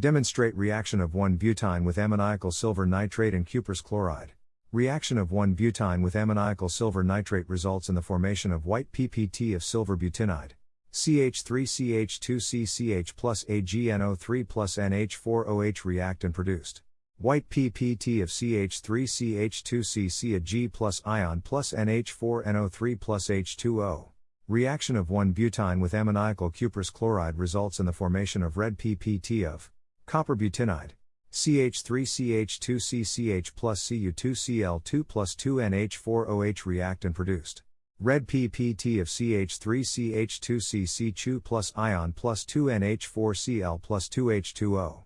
Demonstrate reaction of 1-butyne with ammoniacal silver nitrate and cuprous chloride. Reaction of 1-butyne with ammoniacal silver nitrate results in the formation of white PPT of silver butynide. CH3CH2CCH plus AgNO3 plus NH4OH react and produced. White PPT of CH3CH2CC a G plus ion plus NH4NO3 plus H2O. Reaction of 1-butyne with ammoniacal cuprous chloride results in the formation of red PPT of copper butynide. CH3CH2CCH plus Cu2Cl2 plus 2NH4OH react and produced. Red PPT of CH3CH2CC2 plus ion plus 2NH4Cl plus 2H2O.